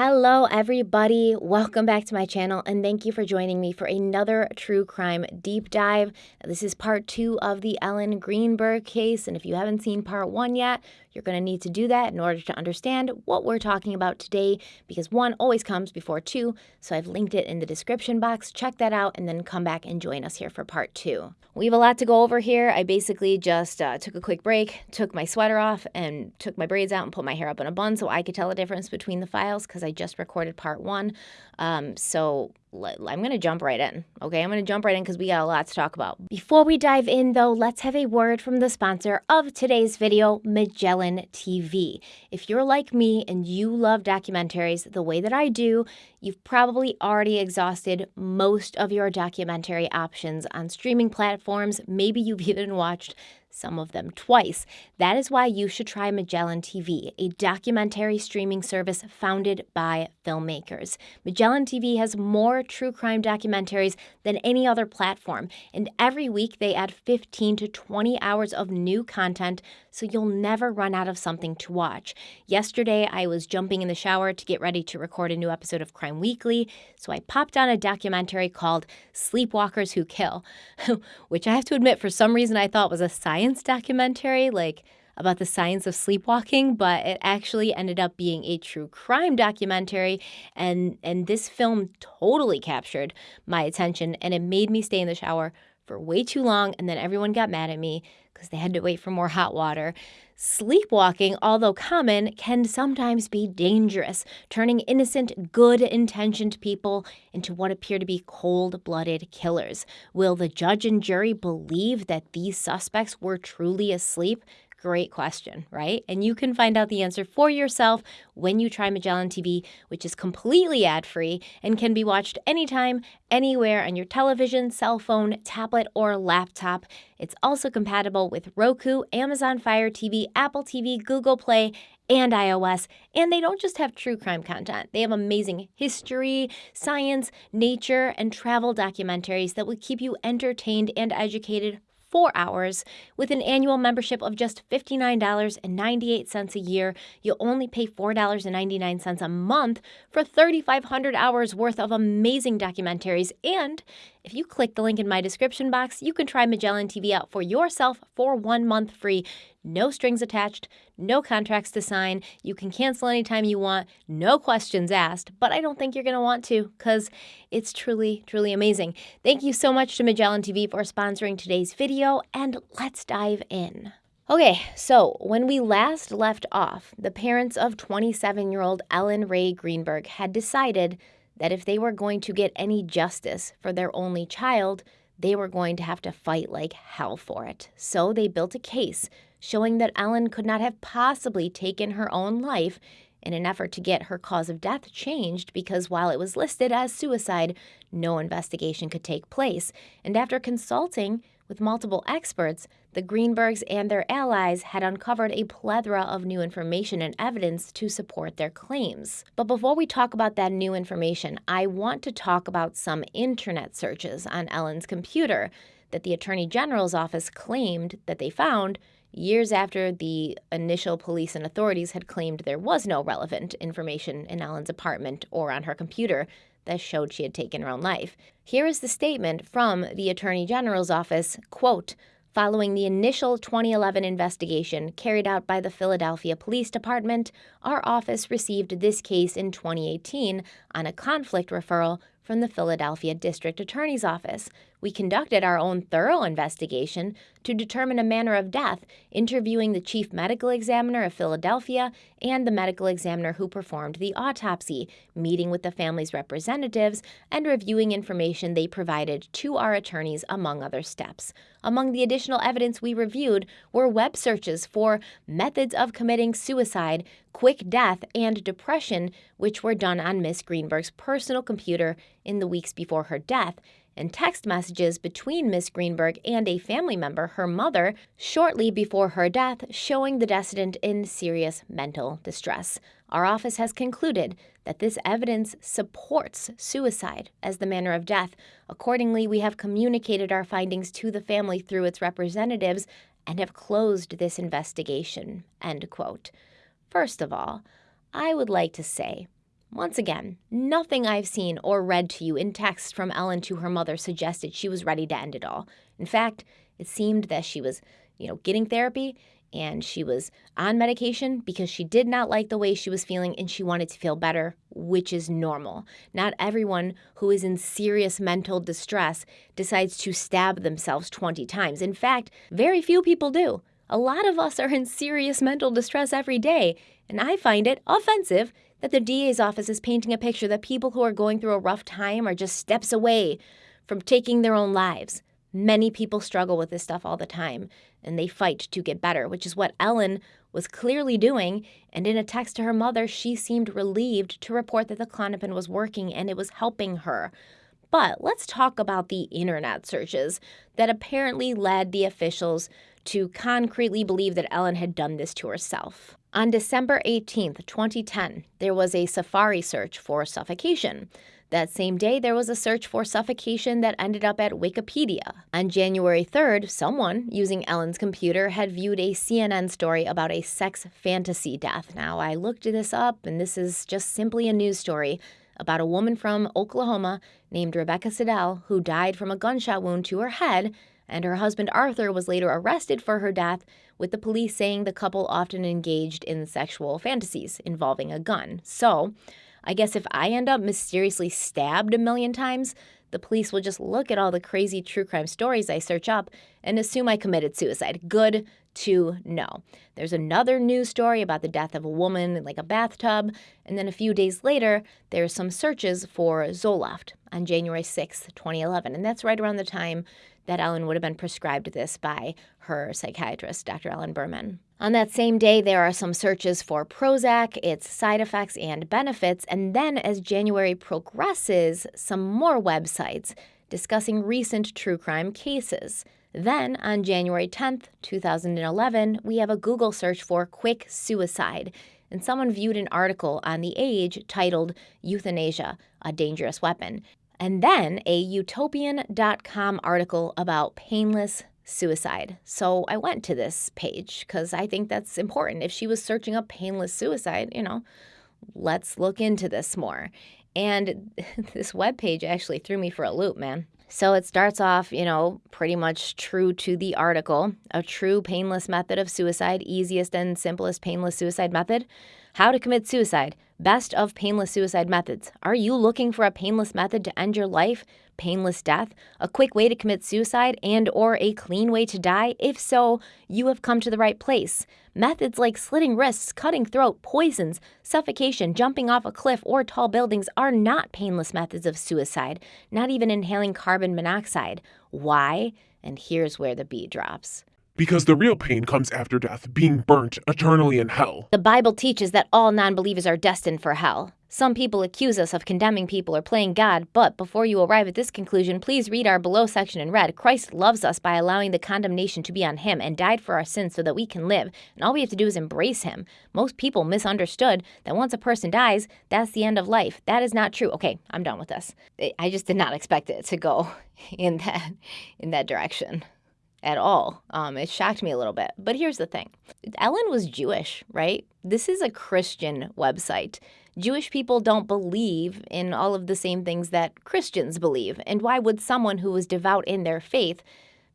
Hello, everybody. Welcome back to my channel, and thank you for joining me for another true crime deep dive. This is part two of the Ellen Greenberg case, and if you haven't seen part one yet, you're going to need to do that in order to understand what we're talking about today, because one always comes before two, so I've linked it in the description box. Check that out, and then come back and join us here for part two. We have a lot to go over here. I basically just uh, took a quick break, took my sweater off, and took my braids out and put my hair up in a bun so I could tell the difference between the files because I just recorded part one. Um, so I'm going to jump right in. Okay, I'm going to jump right in because we got a lot to talk about. Before we dive in, though, let's have a word from the sponsor of today's video, Magellan TV. If you're like me and you love documentaries the way that I do, you've probably already exhausted most of your documentary options on streaming platforms. Maybe you've even watched some of them twice. That is why you should try Magellan TV, a documentary streaming service founded by filmmakers. Magellan TV has more true crime documentaries than any other platform, and every week they add 15 to 20 hours of new content so you'll never run out of something to watch. Yesterday, I was jumping in the shower to get ready to record a new episode of Crime Weekly, so I popped on a documentary called Sleepwalkers Who Kill, which I have to admit, for some reason, I thought was a science documentary, like about the science of sleepwalking, but it actually ended up being a true crime documentary and and this film totally captured my attention and it made me stay in the shower for way too long and then everyone got mad at me because they had to wait for more hot water. Sleepwalking, although common, can sometimes be dangerous, turning innocent, good intentioned people into what appear to be cold blooded killers. Will the judge and jury believe that these suspects were truly asleep? Great question, right? And you can find out the answer for yourself when you try Magellan TV, which is completely ad free and can be watched anytime, anywhere on your television, cell phone, tablet, or laptop. It's also compatible with Roku, Amazon Fire TV, Apple TV, Google Play, and iOS. And they don't just have true crime content, they have amazing history, science, nature, and travel documentaries that will keep you entertained and educated for hours. With an annual membership of just $59.98 a year, you'll only pay $4.99 a month for 3,500 hours worth of amazing documentaries. And if you click the link in my description box, you can try Magellan TV out for yourself for one month free no strings attached, no contracts to sign. You can cancel anytime you want, no questions asked, but I don't think you're going to want to because it's truly, truly amazing. Thank you so much to Magellan TV for sponsoring today's video, and let's dive in. Okay, so when we last left off, the parents of 27 year old Ellen Rae Greenberg had decided that if they were going to get any justice for their only child, they were going to have to fight like hell for it. So they built a case showing that Ellen could not have possibly taken her own life in an effort to get her cause of death changed because while it was listed as suicide, no investigation could take place. And after consulting with multiple experts, the Greenbergs and their allies had uncovered a plethora of new information and evidence to support their claims. But before we talk about that new information, I want to talk about some internet searches on Ellen's computer that the Attorney General's office claimed that they found years after the initial police and authorities had claimed there was no relevant information in Ellen's apartment or on her computer that showed she had taken her own life. Here is the statement from the Attorney General's office, quote, Following the initial 2011 investigation carried out by the Philadelphia Police Department, our office received this case in 2018 on a conflict referral from the Philadelphia District Attorney's Office. We conducted our own thorough investigation to determine a manner of death, interviewing the chief medical examiner of Philadelphia and the medical examiner who performed the autopsy, meeting with the family's representatives, and reviewing information they provided to our attorneys, among other steps. Among the additional evidence we reviewed were web searches for methods of committing suicide, quick death, and depression, which were done on Miss Greenberg's personal computer in the weeks before her death, and text messages between Miss Greenberg and a family member, her mother, shortly before her death, showing the decedent in serious mental distress. Our office has concluded that this evidence supports suicide as the manner of death. Accordingly, we have communicated our findings to the family through its representatives and have closed this investigation. End quote. First of all, I would like to say Once again, nothing I've seen or read to you in text from Ellen to her mother suggested she was ready to end it all. In fact, it seemed that she was, you know, getting therapy and she was on medication because she did not like the way she was feeling and she wanted to feel better, which is normal. Not everyone who is in serious mental distress decides to stab themselves 20 times. In fact, very few people do. A lot of us are in serious mental distress every day, and I find it offensive that the DA's office is painting a picture that people who are going through a rough time are just steps away from taking their own lives. Many people struggle with this stuff all the time, and they fight to get better, which is what Ellen was clearly doing. And in a text to her mother, she seemed relieved to report that the Klonopin was working and it was helping her. But let's talk about the internet searches that apparently led the officials to concretely believe that Ellen had done this to herself. On December 18, 2010, there was a Safari search for suffocation. That same day, there was a search for suffocation that ended up at Wikipedia. On January 3rd, someone using Ellen's computer had viewed a CNN story about a sex fantasy death. Now, I looked this up, and this is just simply a news story about a woman from Oklahoma named Rebecca Siddell who died from a gunshot wound to her head, and her husband Arthur was later arrested for her death, with the police saying the couple often engaged in sexual fantasies involving a gun. So, I guess if I end up mysteriously stabbed a million times, the police will just look at all the crazy true crime stories I search up and assume I committed suicide. Good to know. There's another news story about the death of a woman in like a bathtub, and then a few days later, there's some searches for Zoloft on January 6th, 2011, and that's right around the time that Ellen would have been prescribed this by her psychiatrist, Dr. Ellen Berman. On that same day, there are some searches for Prozac, its side effects and benefits, and then as January progresses, some more websites discussing recent true crime cases. Then, on January 10th, 2011, we have a Google search for quick suicide, and someone viewed an article on The Age titled Euthanasia, a Dangerous Weapon, and then a utopian.com article about painless suicide. So I went to this page because I think that's important. If she was searching up painless suicide, you know, let's look into this more. And this web page actually threw me for a loop, man. So it starts off, you know, pretty much true to the article a true painless method of suicide, easiest and simplest painless suicide method. How to commit suicide. Best of painless suicide methods. Are you looking for a painless method to end your life? Painless death? A quick way to commit suicide and or a clean way to die? If so, you have come to the right place. Methods like slitting wrists, cutting throat, poisons, suffocation, jumping off a cliff or tall buildings are not painless methods of suicide, not even inhaling carbon monoxide. Why? And here's where the B drops because the real pain comes after death, being burnt eternally in hell. The Bible teaches that all non believers are destined for hell. Some people accuse us of condemning people or playing God, but before you arrive at this conclusion, please read our below section in red. Christ loves us by allowing the condemnation to be on him and died for our sins so that we can live, and all we have to do is embrace him. Most people misunderstood that once a person dies, that's the end of life. That is not true. Okay, I'm done with this. I just did not expect it to go in that in that direction at all. Um, it shocked me a little bit. But here's the thing Ellen was Jewish, right? This is a Christian website. Jewish people don't believe in all of the same things that Christians believe. And why would someone who was devout in their faith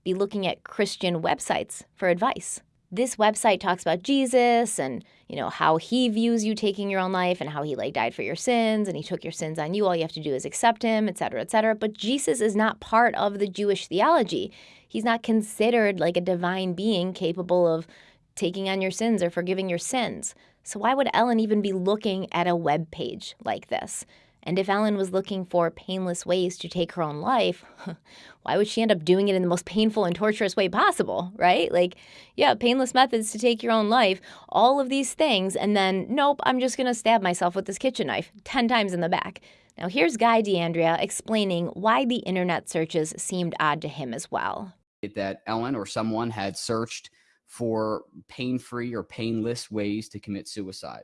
be looking at Christian websites for advice? This website talks about Jesus and, you know, how he views you taking your own life and how he like died for your sins and he took your sins on you. All you have to do is accept him, etc., etc. But Jesus is not part of the Jewish theology he's not considered like a divine being capable of taking on your sins or forgiving your sins. So why would Ellen even be looking at a web page like this? And if Ellen was looking for painless ways to take her own life, why would she end up doing it in the most painful and torturous way possible, right? Like, yeah, painless methods to take your own life, all of these things, and then, nope, I'm just gonna stab myself with this kitchen knife 10 times in the back. Now, here's Guy DeAndrea explaining why the internet searches seemed odd to him as well that Ellen or someone had searched for pain free or painless ways to commit suicide.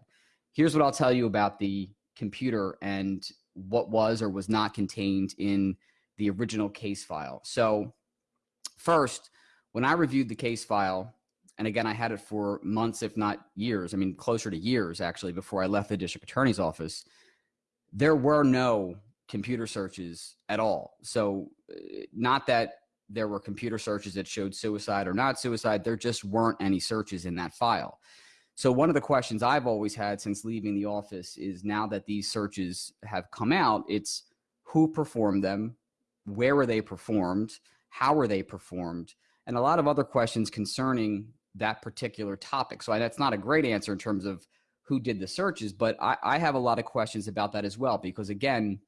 Here's what I'll tell you about the computer and what was or was not contained in the original case file. So, first, when I reviewed the case file, and again, I had it for months, if not years, I mean, closer to years actually, before I left the district attorney's office, there were no computer searches at all. So, uh, not that there were computer searches that showed suicide or not suicide, there just weren't any searches in that file. So, one of the questions I've always had since leaving the office is now that these searches have come out, it's who performed them, where were they performed, how were they performed, and a lot of other questions concerning that particular topic. So, that's not a great answer in terms of who did the searches, but I, I have a lot of questions about that as well, because again,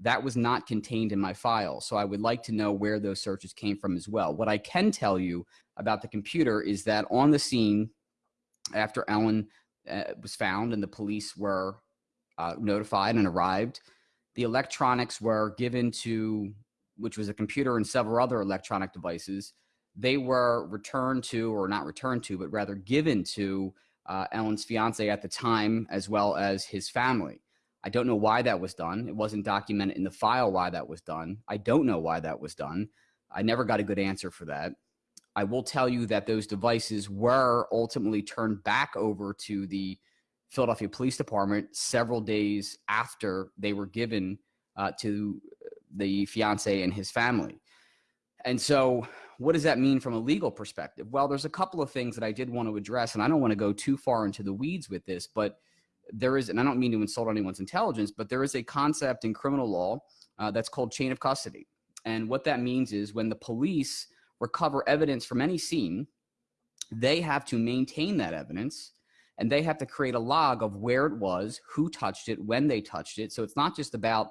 that was not contained in my file. So I would like to know where those searches came from as well. What I can tell you about the computer is that on the scene, after Ellen uh, was found and the police were uh, notified and arrived, the electronics were given to, which was a computer and several other electronic devices. They were returned to, or not returned to, but rather given to uh, Ellen's fiance at the time, as well as his family. I don't know why that was done. It wasn't documented in the file why that was done. I don't know why that was done. I never got a good answer for that. I will tell you that those devices were ultimately turned back over to the Philadelphia Police Department several days after they were given uh, to the fiance and his family. And so, what does that mean from a legal perspective? Well, there's a couple of things that I did want to address, and I don't want to go too far into the weeds with this, but there is, and I don't mean to insult anyone's intelligence, but there is a concept in criminal law uh, that's called chain of custody. And what that means is when the police recover evidence from any scene, they have to maintain that evidence and they have to create a log of where it was, who touched it, when they touched it. So it's not just about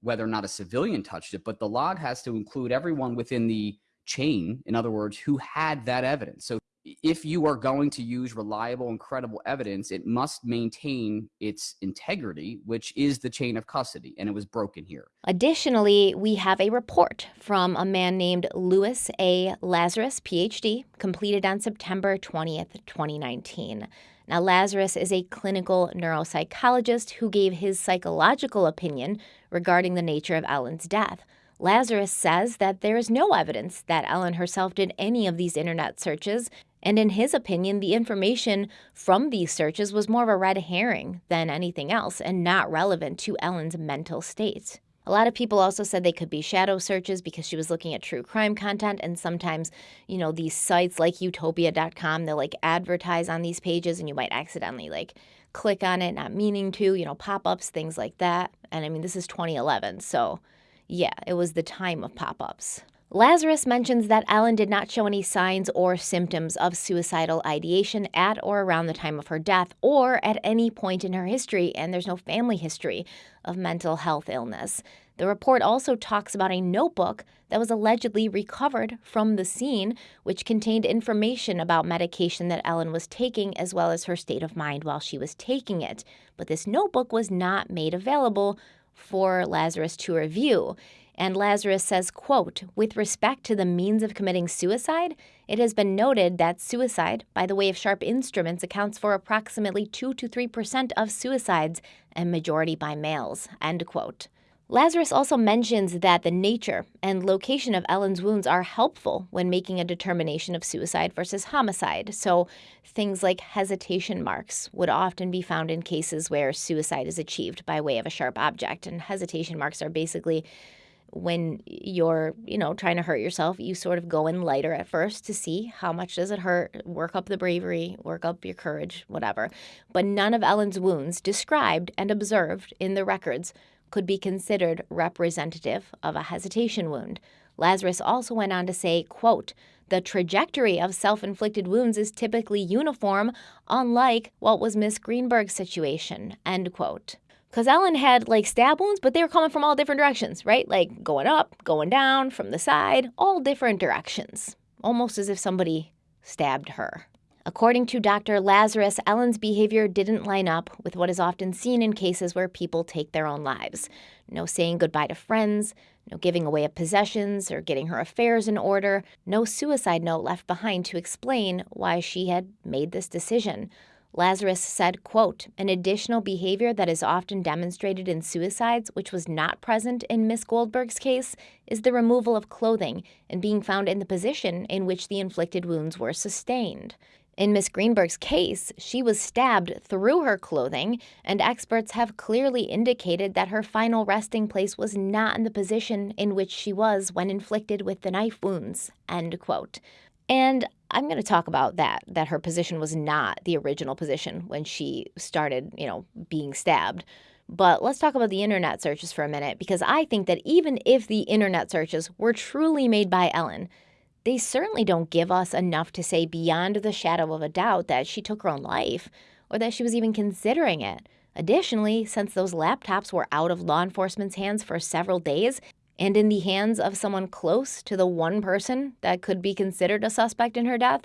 whether or not a civilian touched it, but the log has to include everyone within the chain. In other words, who had that evidence. So if you are going to use reliable and credible evidence, it must maintain its integrity, which is the chain of custody, and it was broken here. Additionally, we have a report from a man named Louis A. Lazarus, PhD, completed on September 20th, 2019. Now, Lazarus is a clinical neuropsychologist who gave his psychological opinion regarding the nature of Ellen's death. Lazarus says that there is no evidence that Ellen herself did any of these internet searches, and in his opinion, the information from these searches was more of a red herring than anything else and not relevant to Ellen's mental state. A lot of people also said they could be shadow searches because she was looking at true crime content. And sometimes, you know, these sites like utopia.com, they'll like advertise on these pages and you might accidentally like click on it, not meaning to, you know, pop ups, things like that. And I mean, this is 2011. So yeah, it was the time of pop ups. Lazarus mentions that Ellen did not show any signs or symptoms of suicidal ideation at or around the time of her death or at any point in her history, and there's no family history of mental health illness. The report also talks about a notebook that was allegedly recovered from the scene, which contained information about medication that Ellen was taking as well as her state of mind while she was taking it. But this notebook was not made available for Lazarus to review. And Lazarus says, quote, with respect to the means of committing suicide, it has been noted that suicide by the way of sharp instruments accounts for approximately 2 to 3% of suicides and majority by males, end quote. Lazarus also mentions that the nature and location of Ellen's wounds are helpful when making a determination of suicide versus homicide. So, things like hesitation marks would often be found in cases where suicide is achieved by way of a sharp object. And hesitation marks are basically when you're, you know, trying to hurt yourself, you sort of go in lighter at first to see how much does it hurt, work up the bravery, work up your courage, whatever. But none of Ellen's wounds described and observed in the records could be considered representative of a hesitation wound. Lazarus also went on to say, quote, the trajectory of self-inflicted wounds is typically uniform, unlike what was Miss Greenberg's situation, end quote. Because Ellen had like stab wounds, but they were coming from all different directions, right? Like going up, going down, from the side, all different directions. Almost as if somebody stabbed her. According to Dr. Lazarus, Ellen's behavior didn't line up with what is often seen in cases where people take their own lives. No saying goodbye to friends, no giving away of possessions or getting her affairs in order, no suicide note left behind to explain why she had made this decision. Lazarus said, quote, an additional behavior that is often demonstrated in suicides, which was not present in Miss Goldberg's case, is the removal of clothing and being found in the position in which the inflicted wounds were sustained. In Miss Greenberg's case, she was stabbed through her clothing, and experts have clearly indicated that her final resting place was not in the position in which she was when inflicted with the knife wounds. End quote. And I'm going to talk about that, that her position was not the original position when she started, you know, being stabbed. But let's talk about the internet searches for a minute because I think that even if the internet searches were truly made by Ellen, they certainly don't give us enough to say beyond the shadow of a doubt that she took her own life or that she was even considering it. Additionally, since those laptops were out of law enforcement's hands for several days and in the hands of someone close to the one person that could be considered a suspect in her death,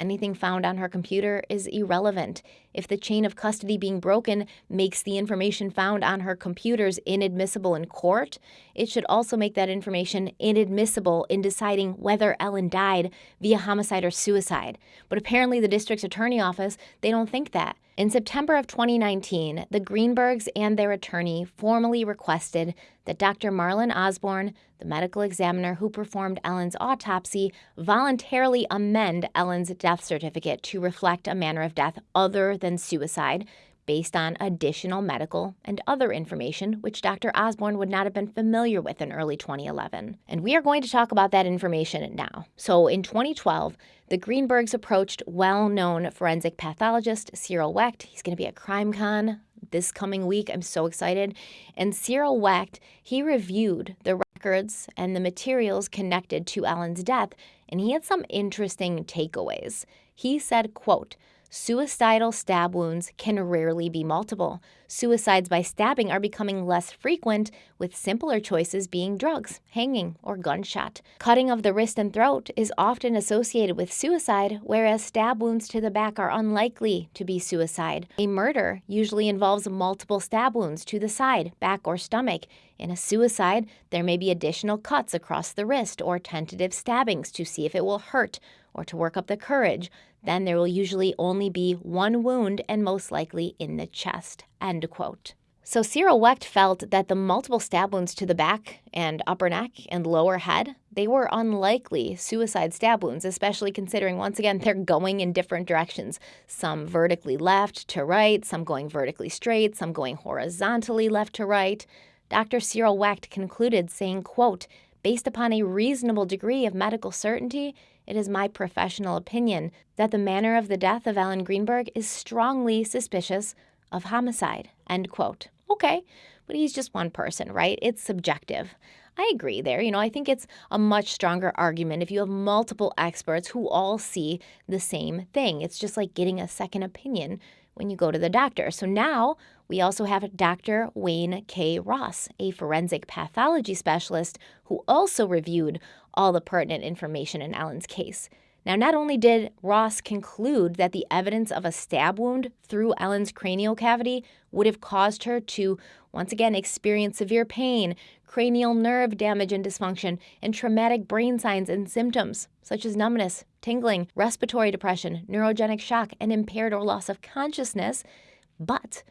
Anything found on her computer is irrelevant. If the chain of custody being broken makes the information found on her computers inadmissible in court, it should also make that information inadmissible in deciding whether Ellen died via homicide or suicide. But apparently the district's attorney office, they don't think that. In September of 2019, the Greenbergs and their attorney formally requested that Dr. Marlon Osbourne, the medical examiner who performed Ellen's autopsy, voluntarily amend Ellen's death certificate to reflect a manner of death other than suicide based on additional medical and other information which Dr. Osbourne would not have been familiar with in early 2011. And we are going to talk about that information now. So in 2012, the Greenbergs approached well known forensic pathologist Cyril Wecht. He's going to be at CrimeCon this coming week. I'm so excited. And Cyril Wecht, he reviewed the records and the materials connected to Ellen's death, and he had some interesting takeaways. He said, quote, Suicidal stab wounds can rarely be multiple. Suicides by stabbing are becoming less frequent, with simpler choices being drugs, hanging, or gunshot. Cutting of the wrist and throat is often associated with suicide, whereas stab wounds to the back are unlikely to be suicide. A murder usually involves multiple stab wounds to the side, back, or stomach. In a suicide, there may be additional cuts across the wrist or tentative stabbings to see if it will hurt or to work up the courage, then there will usually only be one wound and most likely in the chest. End quote. So Cyril Wecht felt that the multiple stab wounds to the back and upper neck and lower head, they were unlikely suicide stab wounds, especially considering once again they're going in different directions. Some vertically left to right, some going vertically straight, some going horizontally left to right. Dr. Cyril Wecht concluded saying, quote, based upon a reasonable degree of medical certainty, it is my professional opinion that the manner of the death of Ellen Greenberg is strongly suspicious of homicide. End quote. Okay, but he's just one person, right? It's subjective. I agree there. You know, I think it's a much stronger argument if you have multiple experts who all see the same thing. It's just like getting a second opinion when you go to the doctor. So now we also have Dr. Wayne K. Ross, a forensic pathology specialist who also reviewed all the pertinent information in Ellen's case. Now, not only did Ross conclude that the evidence of a stab wound through Ellen's cranial cavity would have caused her to once again experience severe pain, cranial nerve damage and dysfunction, and traumatic brain signs and symptoms such as numbness, tingling, respiratory depression, neurogenic shock, and impaired or loss of consciousness, but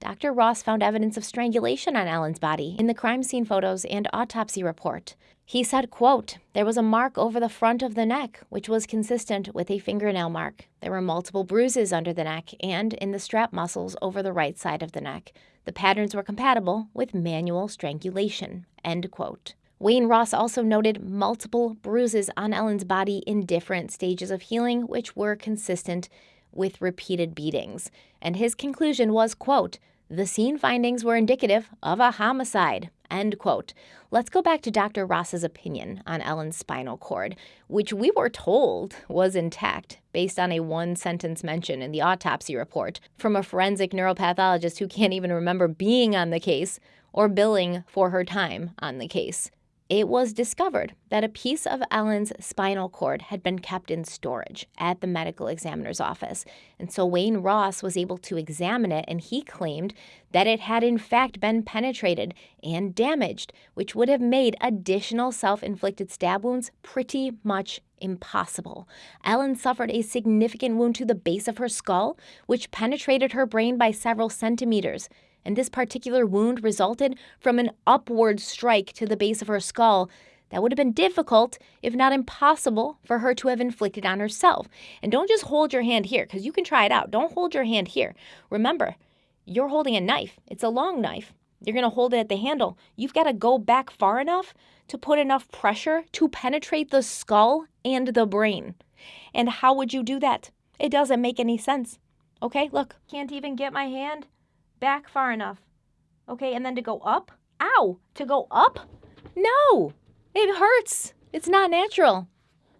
Dr. Ross found evidence of strangulation on Ellen's body in the crime scene photos and autopsy report. He said, quote, There was a mark over the front of the neck, which was consistent with a fingernail mark. There were multiple bruises under the neck and in the strap muscles over the right side of the neck. The patterns were compatible with manual strangulation. End quote. Wayne Ross also noted multiple bruises on Ellen's body in different stages of healing, which were consistent with repeated beatings. And his conclusion was, quote, the scene findings were indicative of a homicide. End quote. Let's go back to Dr. Ross's opinion on Ellen's spinal cord, which we were told was intact based on a one sentence mention in the autopsy report from a forensic neuropathologist who can't even remember being on the case or billing for her time on the case it was discovered that a piece of Ellen's spinal cord had been kept in storage at the medical examiner's office. And so Wayne Ross was able to examine it, and he claimed that it had in fact been penetrated and damaged, which would have made additional self inflicted stab wounds pretty much impossible. Ellen suffered a significant wound to the base of her skull, which penetrated her brain by several centimeters and this particular wound resulted from an upward strike to the base of her skull that would have been difficult, if not impossible, for her to have inflicted on herself. And don't just hold your hand here, because you can try it out. Don't hold your hand here. Remember, you're holding a knife, it's a long knife. You're going to hold it at the handle. You've got to go back far enough to put enough pressure to penetrate the skull and the brain. And how would you do that? It doesn't make any sense. Okay, look, can't even get my hand back far enough. Okay, and then to go up? Ow! To go up? No! It hurts. It's not natural.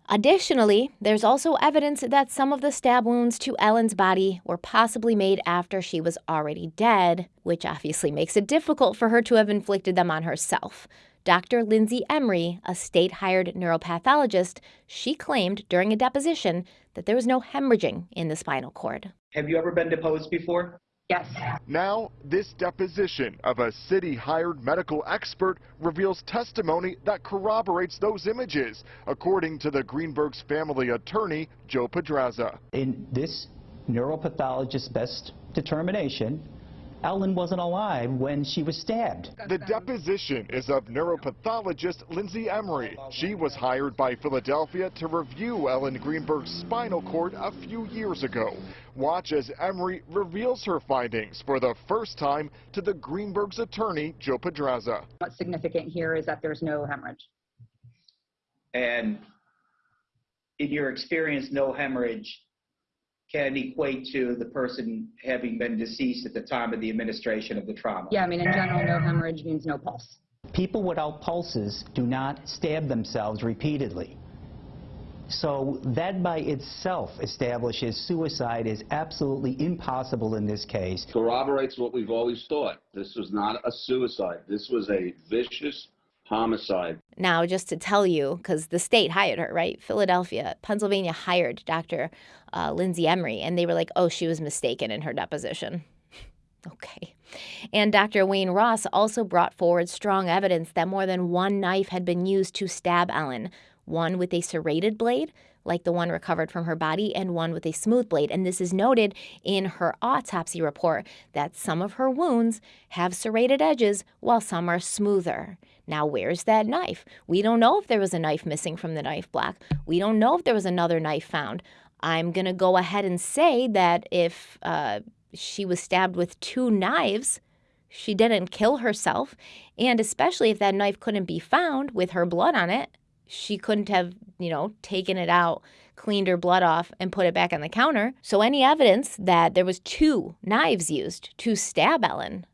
Additionally, there's also evidence that some of the stab wounds to Ellen's body were possibly made after she was already dead, which obviously makes it difficult for her to have inflicted them on herself. Dr. Lindsay Emery, a state hired neuropathologist, she claimed during a deposition that there was no hemorrhaging in the spinal cord. Have you ever been deposed before? Yes. Now, this deposition of a city-hired medical expert reveals testimony that corroborates those images, according to the Greenberg's family attorney, Joe Podraza. In this neuropathologist's best determination, Ellen wasn't alive when she was stabbed. The deposition is of neuropathologist Lindsay Emery. She was hired by Philadelphia to review Ellen Greenberg's spinal cord a few years ago. Watch as Emery reveals her findings for the first time to the Greenberg's attorney, Joe Podraza. What's significant here is that there's no hemorrhage. And in your experience, no hemorrhage can equate to the person having been deceased at the time of the administration of the trauma. Yeah, I mean, in general, no hemorrhage means no pulse. People without pulses do not stab themselves repeatedly. So that by itself establishes suicide is absolutely impossible in this case. Corroborates what we've always thought. This was not a suicide. This was a vicious homicide. Now, just to tell you, because the state hired her, right? Philadelphia, Pennsylvania hired Dr. Uh, Lindsay Emery, and they were like, oh, she was mistaken in her deposition. okay. And Dr. Wayne Ross also brought forward strong evidence that more than one knife had been used to stab Ellen, one with a serrated blade, like the one recovered from her body, and one with a smooth blade. And this is noted in her autopsy report that some of her wounds have serrated edges while some are smoother. Now, where's that knife? We don't know if there was a knife missing from the knife block. We don't know if there was another knife found. I'm going to go ahead and say that if uh, she was stabbed with two knives, she didn't kill herself. And especially if that knife couldn't be found with her blood on it, she couldn't have, you know, taken it out, cleaned her blood off, and put it back on the counter. So any evidence that there was two knives used to stab Ellen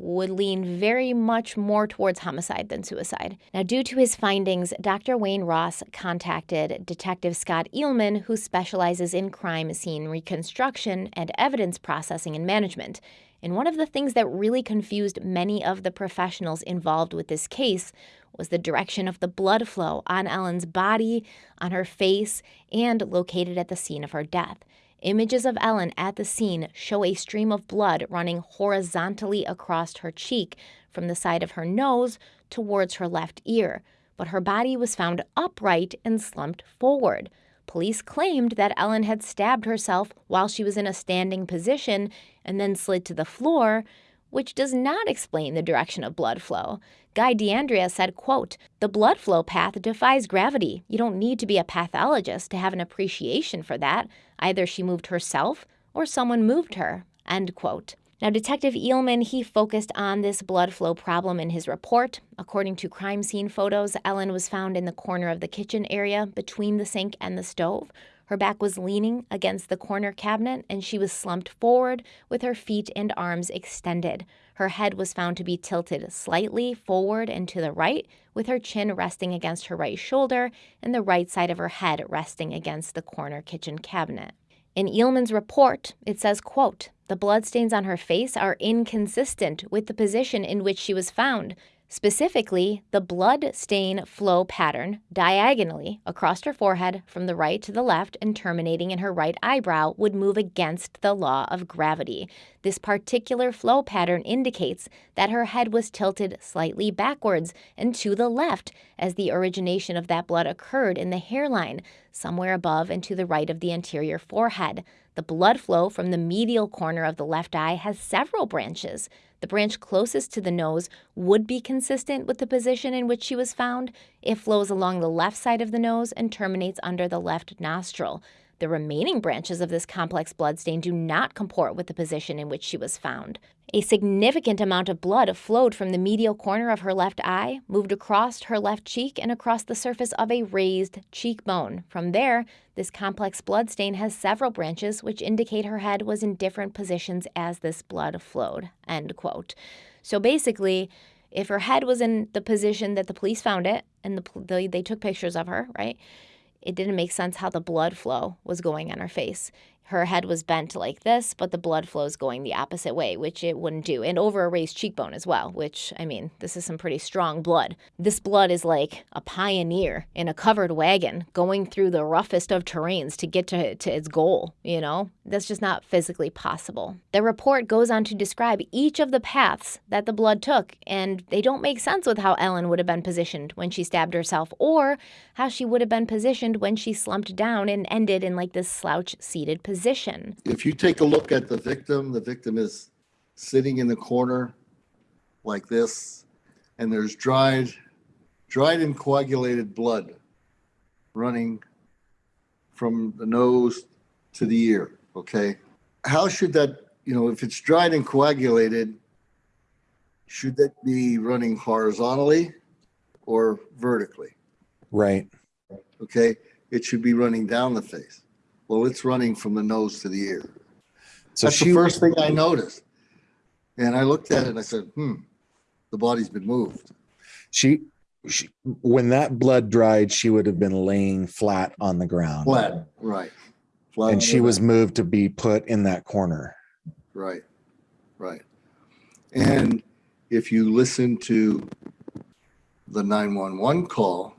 would lean very much more towards homicide than suicide. Now, due to his findings, Dr. Wayne Ross contacted Detective Scott Eelman, who specializes in crime scene reconstruction and evidence processing and management. And one of the things that really confused many of the professionals involved with this case was the direction of the blood flow on Ellen's body, on her face, and located at the scene of her death. Images of Ellen at the scene show a stream of blood running horizontally across her cheek from the side of her nose towards her left ear, but her body was found upright and slumped forward. Police claimed that Ellen had stabbed herself while she was in a standing position and then slid to the floor, which does not explain the direction of blood flow. Guy DeAndrea said, quote, The blood flow path defies gravity. You don't need to be a pathologist to have an appreciation for that. Either she moved herself or someone moved her, end quote. Now, Detective Eelman, he focused on this blood flow problem in his report. According to crime scene photos, Ellen was found in the corner of the kitchen area between the sink and the stove. Her back was leaning against the corner cabinet and she was slumped forward with her feet and arms extended. Her head was found to be tilted slightly forward and to the right, with her chin resting against her right shoulder and the right side of her head resting against the corner kitchen cabinet. In Eelman's report, it says, quote, the bloodstains on her face are inconsistent with the position in which she was found. Specifically, the blood stain flow pattern diagonally across her forehead from the right to the left and terminating in her right eyebrow would move against the law of gravity. This particular flow pattern indicates that her head was tilted slightly backwards and to the left as the origination of that blood occurred in the hairline, somewhere above and to the right of the anterior forehead. The blood flow from the medial corner of the left eye has several branches. The branch closest to the nose would be consistent with the position in which she was found. It flows along the left side of the nose and terminates under the left nostril. The remaining branches of this complex bloodstain do not comport with the position in which she was found. A significant amount of blood flowed from the medial corner of her left eye, moved across her left cheek, and across the surface of a raised cheekbone. From there, this complex bloodstain has several branches which indicate her head was in different positions as this blood flowed. End quote. So basically, if her head was in the position that the police found it and the, they took pictures of her, right? It didn't make sense how the blood flow was going on her face her head was bent like this, but the blood flows going the opposite way, which it wouldn't do, and over a raised cheekbone as well, which, I mean, this is some pretty strong blood. This blood is like a pioneer in a covered wagon going through the roughest of terrains to get to, to its goal, you know? That's just not physically possible. The report goes on to describe each of the paths that the blood took, and they don't make sense with how Ellen would have been positioned when she stabbed herself or how she would have been positioned when she slumped down and ended in like this slouch seated position position. If you take a look at the victim, the victim is sitting in the corner like this, and there's dried, dried and coagulated blood running from the nose to the ear. Okay. How should that, you know, if it's dried and coagulated, should that be running horizontally or vertically? Right. Okay. It should be running down the face. Well, it's running from the nose to the ear. So That's she, the first thing I noticed. And I looked at it and I said, hmm, the body's been moved. She, she when that blood dried, she would have been laying flat on the ground. Flat, right. Flat and she was moved to be put in that corner. Right, right. And if you listen to the 911 call,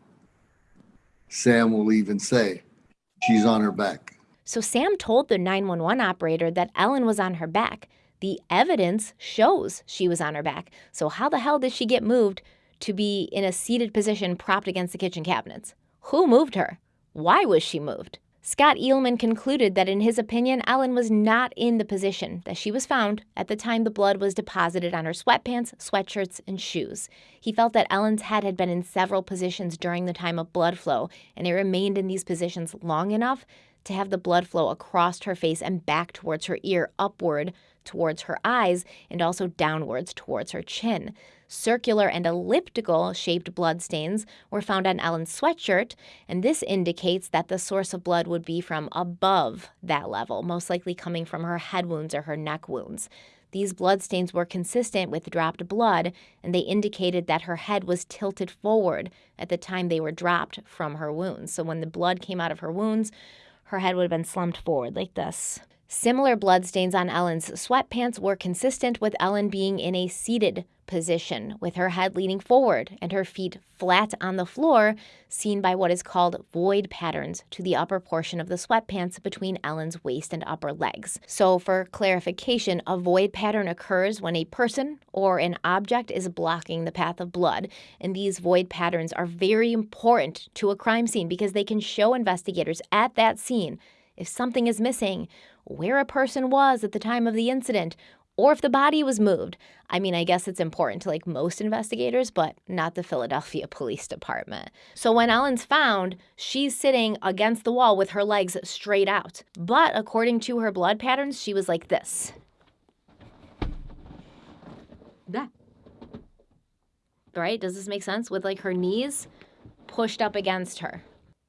Sam will even say, she's on her back. So Sam told the 911 operator that Ellen was on her back. The evidence shows she was on her back. So, how the hell did she get moved to be in a seated position propped against the kitchen cabinets? Who moved her? Why was she moved? Scott Eelman concluded that, in his opinion, Ellen was not in the position that she was found at the time the blood was deposited on her sweatpants, sweatshirts, and shoes. He felt that Ellen's head had been in several positions during the time of blood flow, and it remained in these positions long enough to have the blood flow across her face and back towards her ear, upward towards her eyes, and also downwards towards her chin. Circular and elliptical shaped blood stains were found on Ellen's sweatshirt, and this indicates that the source of blood would be from above that level, most likely coming from her head wounds or her neck wounds. These blood stains were consistent with dropped blood, and they indicated that her head was tilted forward at the time they were dropped from her wounds. So when the blood came out of her wounds, her head would have been slumped forward like this. Similar bloodstains on Ellen's sweatpants were consistent with Ellen being in a seated position, with her head leaning forward and her feet flat on the floor, seen by what is called void patterns to the upper portion of the sweatpants between Ellen's waist and upper legs. So, for clarification, a void pattern occurs when a person or an object is blocking the path of blood, and these void patterns are very important to a crime scene because they can show investigators at that scene if something is missing, where a person was at the time of the incident, or if the body was moved. I mean, I guess it's important to like most investigators, but not the Philadelphia Police Department. So when Ellen's found, she's sitting against the wall with her legs straight out. But according to her blood patterns, she was like this. That. Right? Does this make sense? With like her knees pushed up against her.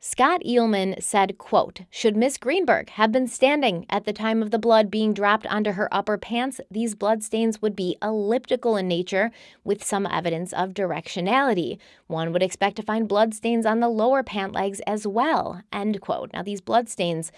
Scott Eelman said, quote, Should Miss Greenberg have been standing at the time of the blood being dropped onto her upper pants, these bloodstains would be elliptical in nature with some evidence of directionality. One would expect to find bloodstains on the lower pant legs as well, end quote. Now, these bloodstains,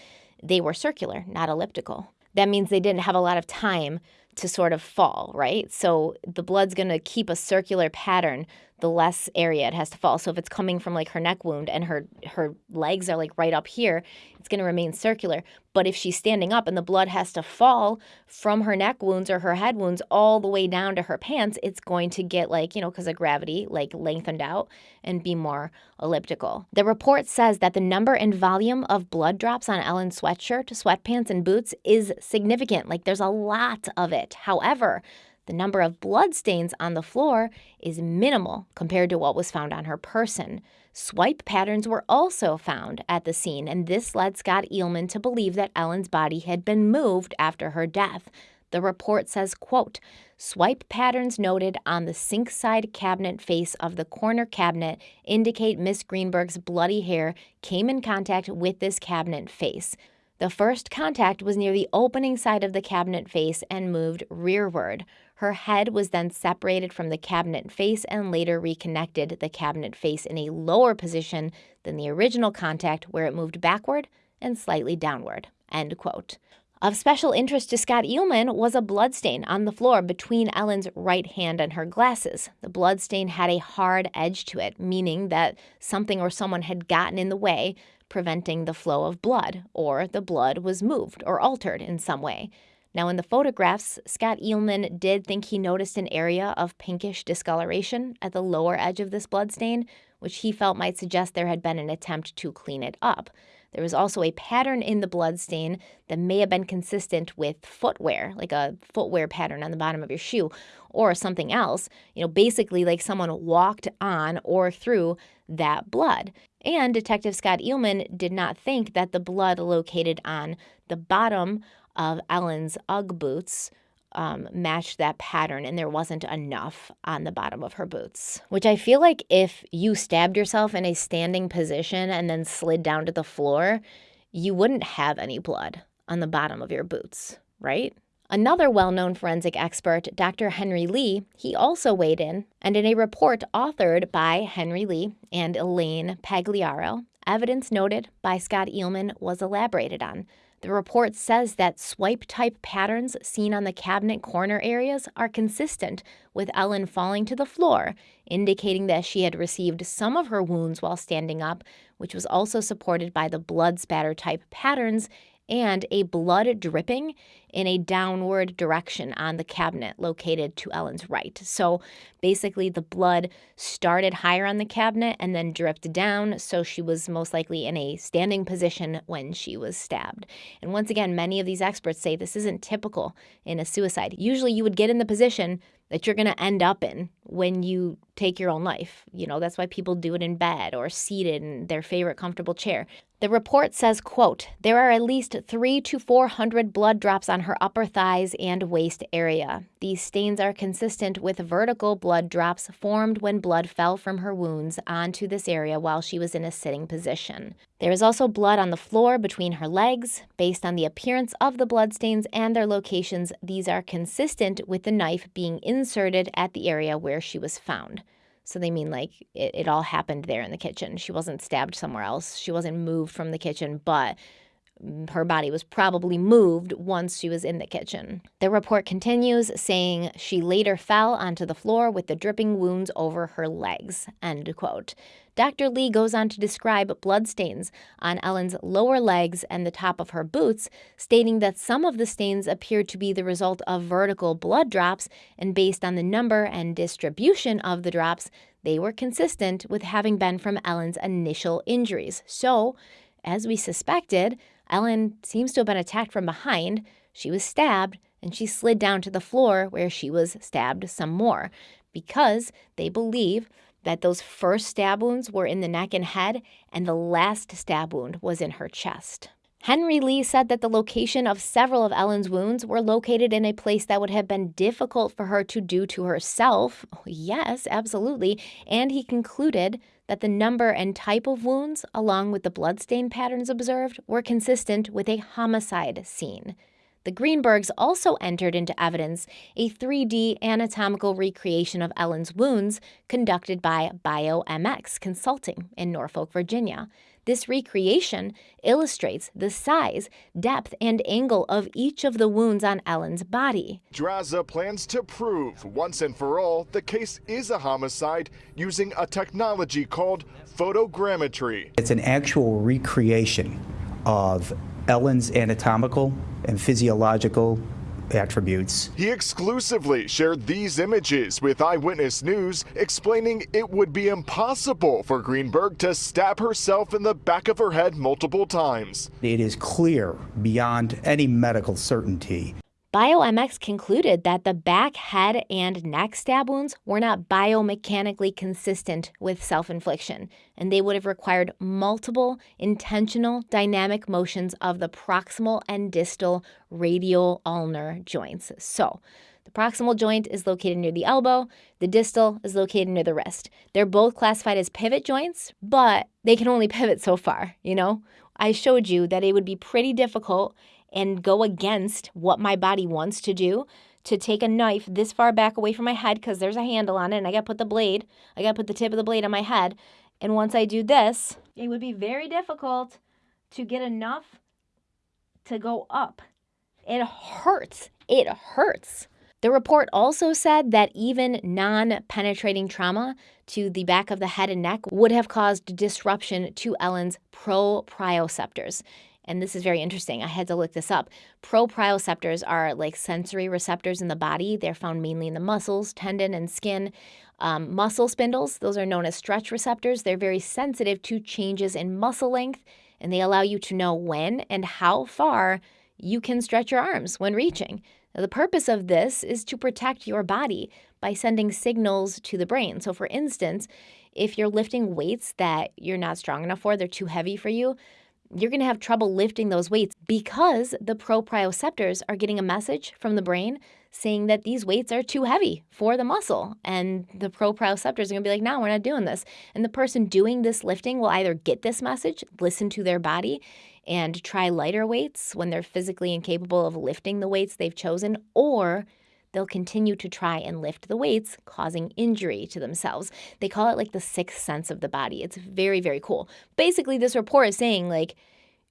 they were circular, not elliptical. That means they didn't have a lot of time to sort of fall, right? So the blood's going to keep a circular pattern the less area it has to fall. So if it's coming from like her neck wound and her her legs are like right up here, it's going to remain circular. But if she's standing up and the blood has to fall from her neck wounds or her head wounds all the way down to her pants, it's going to get like, you know, because of gravity, like lengthened out and be more elliptical. The report says that the number and volume of blood drops on Ellen's sweatshirt, sweatpants, and boots is significant. Like there's a lot of it. However, the number of blood stains on the floor is minimal compared to what was found on her person. Swipe patterns were also found at the scene, and this led Scott Eelman to believe that Ellen's body had been moved after her death. The report says, quote, swipe patterns noted on the sink side cabinet face of the corner cabinet indicate Miss Greenberg's bloody hair came in contact with this cabinet face. The first contact was near the opening side of the cabinet face and moved rearward. Her head was then separated from the cabinet face and later reconnected the cabinet face in a lower position than the original contact where it moved backward and slightly downward. End quote. Of special interest to Scott Eelman was a bloodstain on the floor between Ellen's right hand and her glasses. The bloodstain had a hard edge to it, meaning that something or someone had gotten in the way, preventing the flow of blood, or the blood was moved or altered in some way. Now, in the photographs, Scott Eelman did think he noticed an area of pinkish discoloration at the lower edge of this bloodstain, which he felt might suggest there had been an attempt to clean it up. There was also a pattern in the bloodstain that may have been consistent with footwear, like a footwear pattern on the bottom of your shoe or something else, you know, basically like someone walked on or through that blood. And Detective Scott Eelman did not think that the blood located on the bottom of Ellen's Ugg boots um, matched that pattern, and there wasn't enough on the bottom of her boots. Which I feel like if you stabbed yourself in a standing position and then slid down to the floor, you wouldn't have any blood on the bottom of your boots, right? Another well known forensic expert, Dr. Henry Lee, he also weighed in, and in a report authored by Henry Lee and Elaine Pagliaro, evidence noted by Scott Eelman was elaborated on. The report says that swipe type patterns seen on the cabinet corner areas are consistent with Ellen falling to the floor, indicating that she had received some of her wounds while standing up, which was also supported by the blood spatter type patterns and a blood dripping in a downward direction on the cabinet located to Ellen's right. So basically, the blood started higher on the cabinet and then dripped down. So she was most likely in a standing position when she was stabbed. And once again, many of these experts say this isn't typical in a suicide. Usually, you would get in the position that you're going to end up in when you take your own life. You know, that's why people do it in bed or seated in their favorite comfortable chair. The report says, quote, there are at least 3 to 400 blood drops on her upper thighs and waist area. These stains are consistent with vertical blood drops formed when blood fell from her wounds onto this area while she was in a sitting position. There is also blood on the floor between her legs. Based on the appearance of the blood stains and their locations, these are consistent with the knife being inserted at the area where she was found. So they mean like it, it all happened there in the kitchen. She wasn't stabbed somewhere else. She wasn't moved from the kitchen, but her body was probably moved once she was in the kitchen. The report continues saying she later fell onto the floor with the dripping wounds over her legs. End quote. Dr. Lee goes on to describe bloodstains on Ellen's lower legs and the top of her boots, stating that some of the stains appeared to be the result of vertical blood drops, and based on the number and distribution of the drops, they were consistent with having been from Ellen's initial injuries. So, as we suspected, Ellen seems to have been attacked from behind. She was stabbed and she slid down to the floor where she was stabbed some more because they believe that those first stab wounds were in the neck and head and the last stab wound was in her chest. Henry Lee said that the location of several of Ellen's wounds were located in a place that would have been difficult for her to do to herself. Yes, absolutely. And he concluded that the number and type of wounds, along with the bloodstain patterns observed, were consistent with a homicide scene. The Greenbergs also entered into evidence a 3D anatomical recreation of Ellen's wounds conducted by BioMX Consulting in Norfolk, Virginia. This recreation illustrates the size, depth, and angle of each of the wounds on Ellen's body. Draza plans to prove once and for all the case is a homicide using a technology called photogrammetry. It's an actual recreation of Ellen's anatomical and physiological attributes. He exclusively shared these images with Eyewitness News, explaining it would be impossible for Greenberg to stab herself in the back of her head multiple times. It is clear beyond any medical certainty BioMX concluded that the back, head, and neck stab wounds were not biomechanically consistent with self infliction, and they would have required multiple intentional dynamic motions of the proximal and distal radial ulnar joints. So, the proximal joint is located near the elbow, the distal is located near the wrist. They're both classified as pivot joints, but they can only pivot so far, you know? I showed you that it would be pretty difficult and go against what my body wants to do to take a knife this far back away from my head because there's a handle on it and I got to put the blade, I got to put the tip of the blade on my head. And once I do this, it would be very difficult to get enough to go up. It hurts. It hurts. The report also said that even non penetrating trauma to the back of the head and neck would have caused disruption to Ellen's proprioceptors. And this is very interesting. I had to look this up. Proprioceptors are like sensory receptors in the body. They're found mainly in the muscles, tendon, and skin. Um, muscle spindles, those are known as stretch receptors. They're very sensitive to changes in muscle length, and they allow you to know when and how far you can stretch your arms when reaching. Now, the purpose of this is to protect your body by sending signals to the brain. So, for instance, if you're lifting weights that you're not strong enough for, they're too heavy for you, you're going to have trouble lifting those weights because the proprioceptors are getting a message from the brain saying that these weights are too heavy for the muscle. And the proprioceptors are going to be like, no, we're not doing this. And the person doing this lifting will either get this message, listen to their body, and try lighter weights when they're physically incapable of lifting the weights they've chosen, or they'll continue to try and lift the weights, causing injury to themselves. They call it like the sixth sense of the body. It's very, very cool. Basically, this report is saying like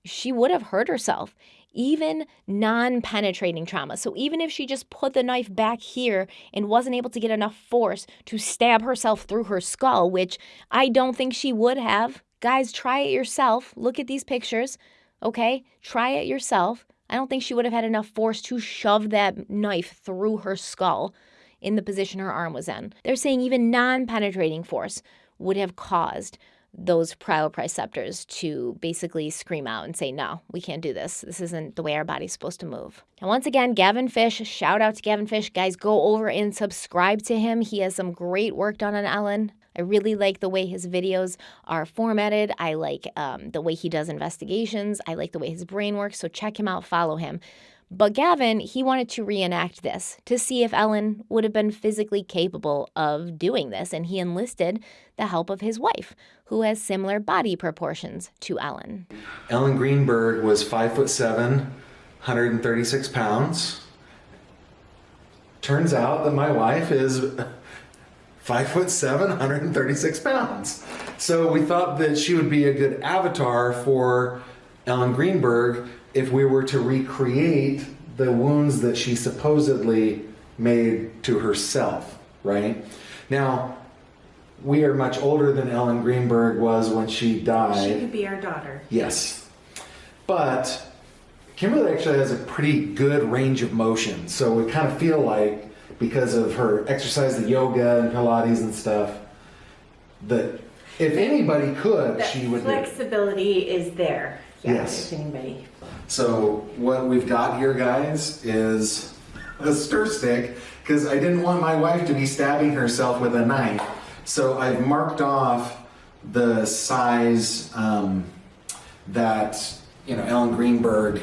she would have hurt herself. Even non penetrating trauma. So, even if she just put the knife back here and wasn't able to get enough force to stab herself through her skull, which I don't think she would have, guys, try it yourself. Look at these pictures, okay? Try it yourself. I don't think she would have had enough force to shove that knife through her skull in the position her arm was in. They're saying even non penetrating force would have caused those proprioceptors to basically scream out and say, no, we can't do this. This isn't the way our body's supposed to move. And once again, Gavin Fish, shout out to Gavin Fish. Guys, go over and subscribe to him. He has some great work done on Ellen. I really like the way his videos are formatted. I like um, the way he does investigations. I like the way his brain works. So check him out, follow him. But Gavin, he wanted to reenact this to see if Ellen would have been physically capable of doing this, and he enlisted the help of his wife, who has similar body proportions to Ellen. Ellen Greenberg was five foot seven, 136 pounds. Turns out that my wife is five foot seven, 136 pounds. So we thought that she would be a good avatar for Ellen Greenberg if we were to recreate the wounds that she supposedly made to herself, right? Now, we are much older than Ellen Greenberg was when she died. She could be our daughter. Yes. But Kimberly actually has a pretty good range of motion. So we kind of feel like, because of her exercise, the yoga and Pilates and stuff, that if anybody could, That she would do flexibility is there. Yeah, Yes. If anybody. So what we've got here, guys, is a stir stick because I didn't want my wife to be stabbing herself with a knife. So I've marked off the size um, that you know Ellen Greenberg.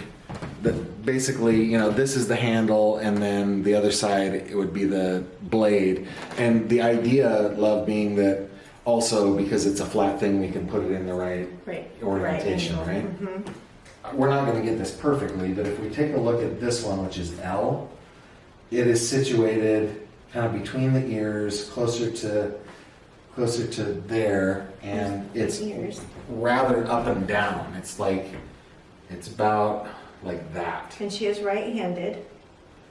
That basically, you know, this is the handle, and then the other side it would be the blade. And the idea, love, being that also because it's a flat thing, we can put it in the right Right. orientation, Right right? angle. Mhm. we're not going to get this perfectly, but if we take a look at this one, which is L, it is situated kind of between the ears, closer to closer to there, and it's Ears. rather up and down. It's like it's about like that. And she is right-handed.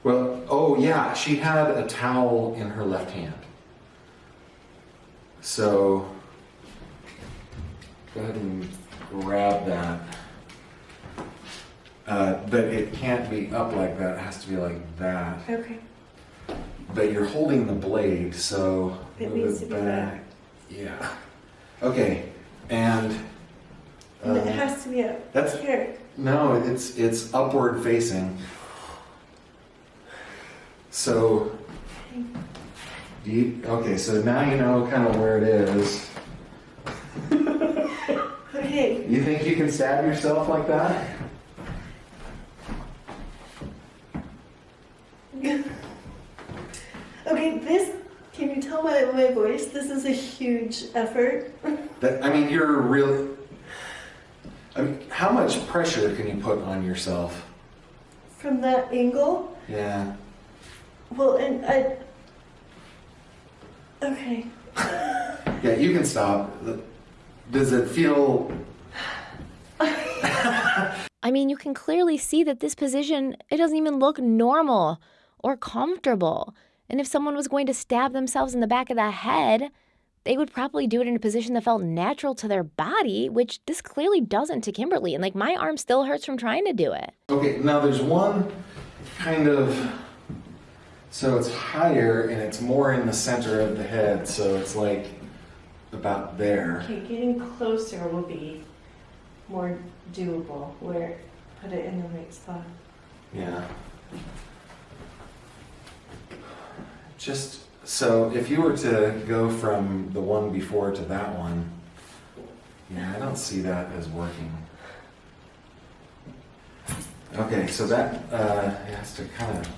Well, oh yeah, she had a towel in her left hand. So go ahead and grab that. Uh, but it can't be up like that. It has to be like that. Okay. But you're holding the blade, so It move be back. Yeah. Okay. And And it uh, has to be up that's- here. No, it's it's upward facing. So, you, okay, so now you know kind of where it is. Okay. You think you can stab yourself like that? Okay, this, can you tell by my voice, this is a huge effort. That I mean, you're really. I mean, how much pressure can you put on yourself? From that angle, Yeah. well, and I, okay. Yeah, you can stop. Does it feel? I mean, you can clearly see that this position, it doesn't even look normal or comfortable. And if someone was going to stab themselves in the back of the head, they would probably do it in a position that felt natural to their body, which this clearly doesn't to Kimberly. And like my arm still hurts from trying to do it. Okay, now there's one kind of. So it's higher and it's more in the center of the head, so it's like about there. Okay, getting closer will be more doable, where, put it in the right spot. Yeah. Just so if you were to go from the one before to that one, yeah, I don't see that as working. Okay, so that uh, has to kind of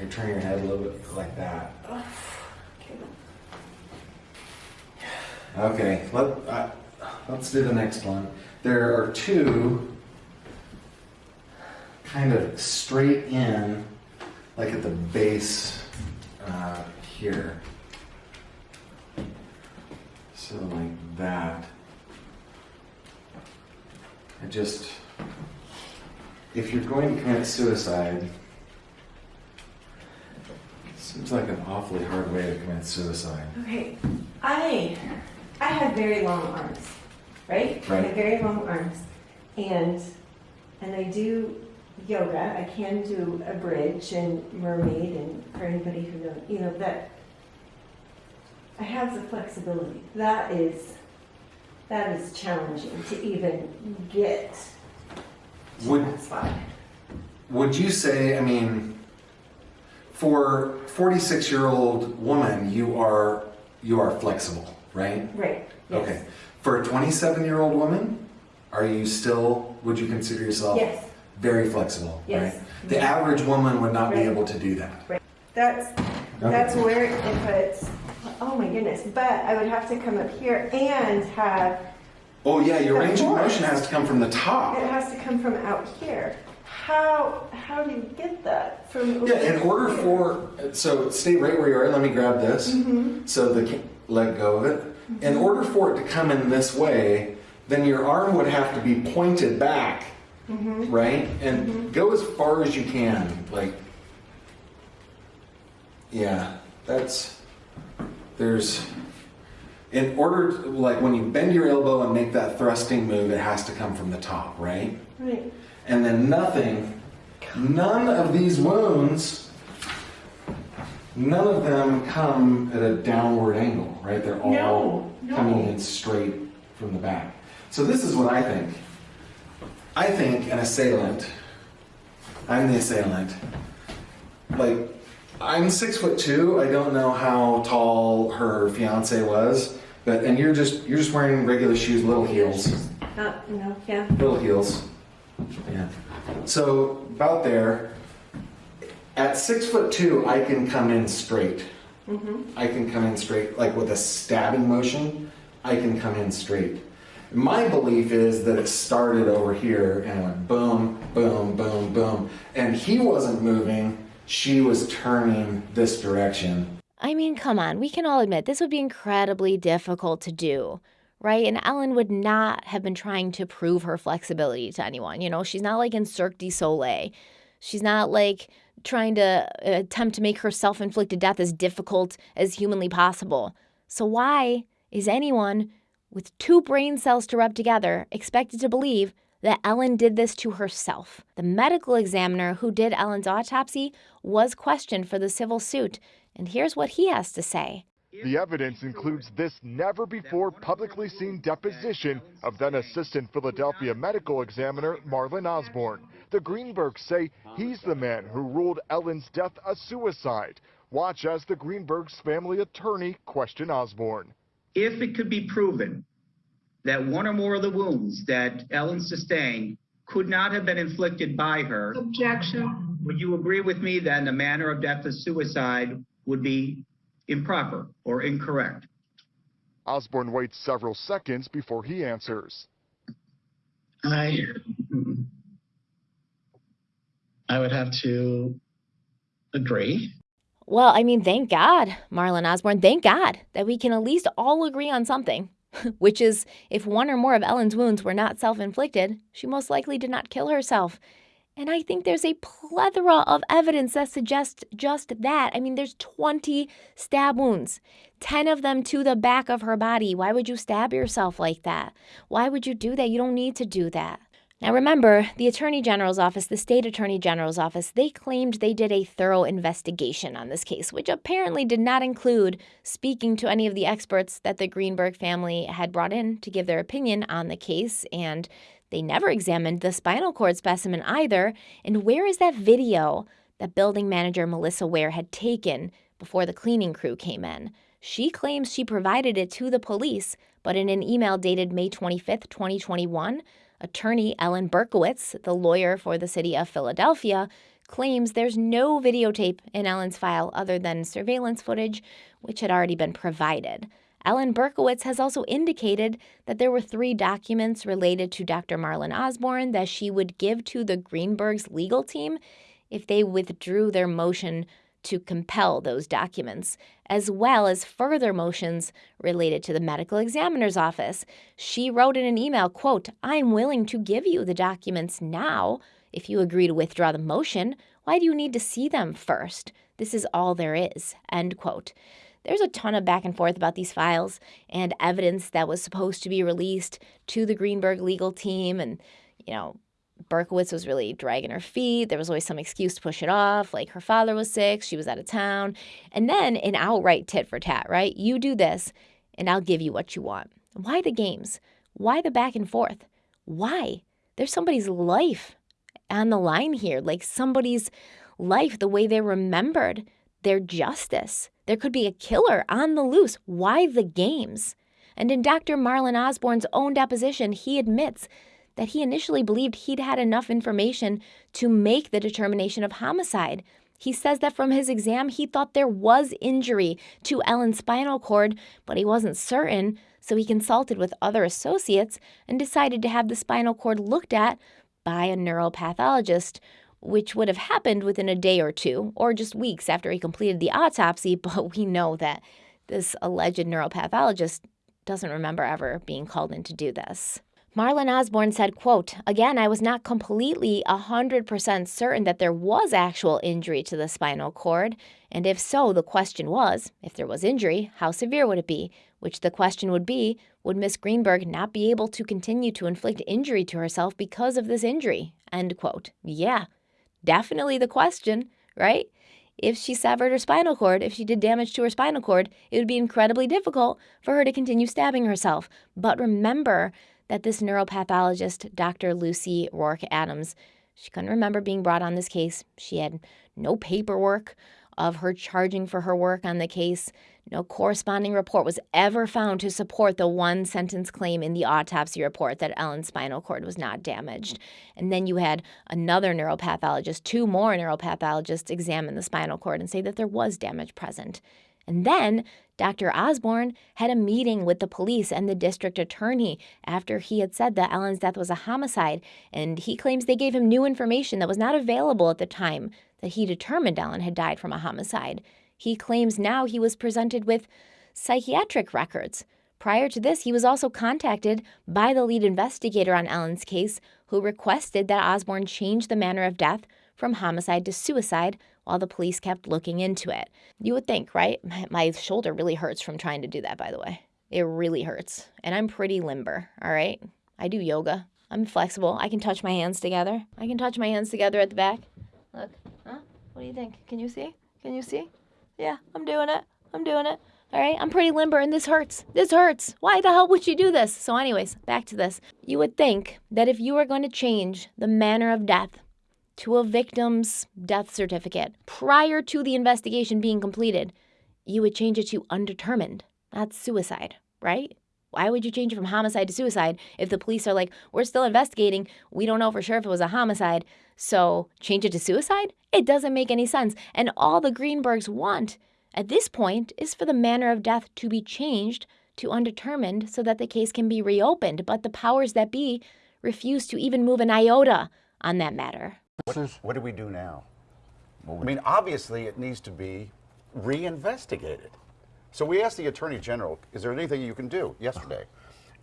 you turn your head a little bit like that. Okay, let, uh, let's do the next one. There are two kind of straight in, like at the base uh, here. So like that. I just, if you're going to commit suicide, seems like an awfully hard way to commit suicide. Okay, I, I have very long arms, right? I Right. have very long arms, and, and I do yoga. I can do a bridge and mermaid, and for anybody who knows, you know, that, I have the flexibility. That is, that is challenging to even get to Would- that spot. Would you say, I mean, for 46 year old woman, you are you are flexible, right? Right, yes. Okay. For a 27 year old woman, are you still? Would you consider yourself Yes. Very flexible? Yes. Right. The average woman would not be able to do that. Right. That's, that's where it puts, oh my goodness, but I would have to come up here and have, Oh yeah, your range of motion has to come from the top. it has to come from out here. How, how do you get that from? Yeah, in order here? for so stay right where you are. Let me grab this. Mm-hmm. So the let go of it. In order for it to come in this way, then your arm would have to be pointed back, Mm-hmm. right? And go as far as you can. Like, yeah, that's there's. In order, to, like when you bend your elbow and make that thrusting move, it has to come from the top, right? Right, and then nothing, none of these wounds, none of them come at a downward angle, right? They're all No, no. coming in straight from the back. So this is what I think. I think an assailant, I'm the assailant, like, I'm six foot two. I don't know how tall her fiance was, but and you're just you're just wearing regular shoes, little heels. not, no, yeah, Little heels. Yeah. So about there, at six foot two, I can come in straight. mm-hmm, I can come in straight, like with a stabbing motion. I can come in straight. My belief is that it started over here and went boom, boom, boom, boom. And he wasn't moving, she was turning this direction. I mean, come on, we can all admit this would be incredibly difficult to do, right? And Ellen would not have been trying to prove her flexibility to anyone. You know, she's not like in Cirque du Soleil. She's not like trying to uh, attempt to make her self inflicted death as difficult as humanly possible. So, why is anyone with two brain cells to rub together expected to believe that Ellen did this to herself? The medical examiner who did Ellen's autopsy was questioned for the civil suit, and here's what he has to say. The evidence includes this never before publicly seen deposition of then Assistant Philadelphia Medical Examiner Marlon Osbourne. The Greenbergs say he's the man who ruled Ellen's death a suicide. Watch as the Greenbergs family attorney question Osbourne. If it could be proven that one or more of the wounds that Ellen sustained could not have been inflicted by her. Objection. Would you agree with me that the manner of death as suicide would be improper or incorrect? Osbourne waits several seconds before he answers. I I would have to agree. Well, I mean, thank God, Marlon Osbourne, thank God that we can at least all agree on something, which is if one or more of Ellen's wounds were not self inflicted, she most likely did not kill herself. And I think there's a plethora of evidence that suggests just that. I mean, there's 20 stab wounds, 10 of them to the back of her body. Why would you stab yourself like that? Why would you do that? You don't need to do that. Now, remember, the Attorney General's office, the state Attorney General's office, they claimed they did a thorough investigation on this case, which apparently did not include speaking to any of the experts that the Greenberg family had brought in to give their opinion on the case. And they never examined the spinal cord specimen either. And where is that video that building manager Melissa Ware had taken before the cleaning crew came in? She claims she provided it to the police, but in an email dated May 25th, 2021, Attorney Ellen Berkowitz, the lawyer for the city of Philadelphia, claims there's no videotape in Ellen's file other than surveillance footage, which had already been provided. Ellen Berkowitz has also indicated that there were three documents related to Dr. Marlon Osbourne that she would give to the Greenberg's legal team if they withdrew their motion to compel those documents, as well as further motions related to the medical examiner's office. She wrote in an email, quote, I'm willing to give you the documents now if you agree to withdraw the motion. Why do you need to see them first? This is all there is, end quote. There's a ton of back and forth about these files and evidence that was supposed to be released to the Greenberg legal team and, you know, Berkowitz was really dragging her feet. There was always some excuse to push it off, like her father was sick, she was out of town. And then an outright tit for tat, right? You do this, and I'll give you what you want. Why the games? Why the back and forth? Why? There's somebody's life on the line here, like somebody's life, the way they're remembered, their justice. There could be a killer on the loose. Why the games? And in Dr. Marlon Osbourne's own deposition, he admits that he initially believed he'd had enough information to make the determination of homicide. He says that from his exam, he thought there was injury to Ellen's spinal cord, but he wasn't certain, so he consulted with other associates and decided to have the spinal cord looked at by a neuropathologist, which would have happened within a day or two, or just weeks after he completed the autopsy. But we know that this alleged neuropathologist doesn't remember ever being called in to do this. Marlon Osbourne said, quote, Again, I was not completely 100% certain that there was actual injury to the spinal cord, and if so, the question was, if there was injury, how severe would it be? Which the question would be, would Miss Greenberg not be able to continue to inflict injury to herself because of this injury? End quote. Yeah, definitely the question, right? If she severed her spinal cord, if she did damage to her spinal cord, it would be incredibly difficult for her to continue stabbing herself. But remember that this neuropathologist, Dr. Lucy Rorke Adams, she couldn't remember being brought on this case. She had no paperwork of her charging for her work on the case. No corresponding report was ever found to support the one sentence claim in the autopsy report that Ellen's spinal cord was not damaged. And then you had another neuropathologist, two more neuropathologists examine the spinal cord and say that there was damage present. And then Dr. Osbourne had a meeting with the police and the district attorney after he had said that Ellen's death was a homicide, and he claims they gave him new information that was not available at the time that he determined Ellen had died from a homicide. He claims now he was presented with psychiatric records. Prior to this, he was also contacted by the lead investigator on Ellen's case, who requested that Osbourne change the manner of death from homicide to suicide while the police kept looking into it. You would think, right? My, shoulder really hurts from trying to do that, by the way. It really hurts. And I'm pretty limber, all right? I do yoga. I'm flexible. I can touch my hands together. I can touch my hands together at the back. Look, huh? What do you think? Can you see? Can you see? Yeah, I'm doing it. I'm doing it. All right, I'm pretty limber and this hurts. This hurts. Why the hell would you do this? So, anyways, back to this. You would think that if you were going to change the manner of death to a victim's death certificate prior to the investigation being completed, you would change it to undetermined. That's suicide, right? Why would you change it from homicide to suicide if the police are like, we're still investigating, we don't know for sure if it was a homicide, so change it to suicide? It doesn't make any sense. And all the Greenbergs want at this point is for the manner of death to be changed to undetermined so that the case can be reopened. But the powers that be refuse to even move an iota on that matter. What, what do we do now? I mean, obviously, it needs to be reinvestigated. So we asked the Attorney General, is there anything you can do yesterday?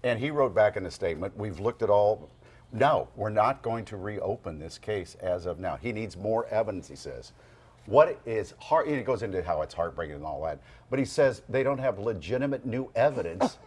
And he wrote back in a statement, we've looked at all, no, we're not going to reopen this case as of now. He needs more evidence, he says. What is heart, he goes into how it's heartbreaking and all that, but he says they don't have legitimate new evidence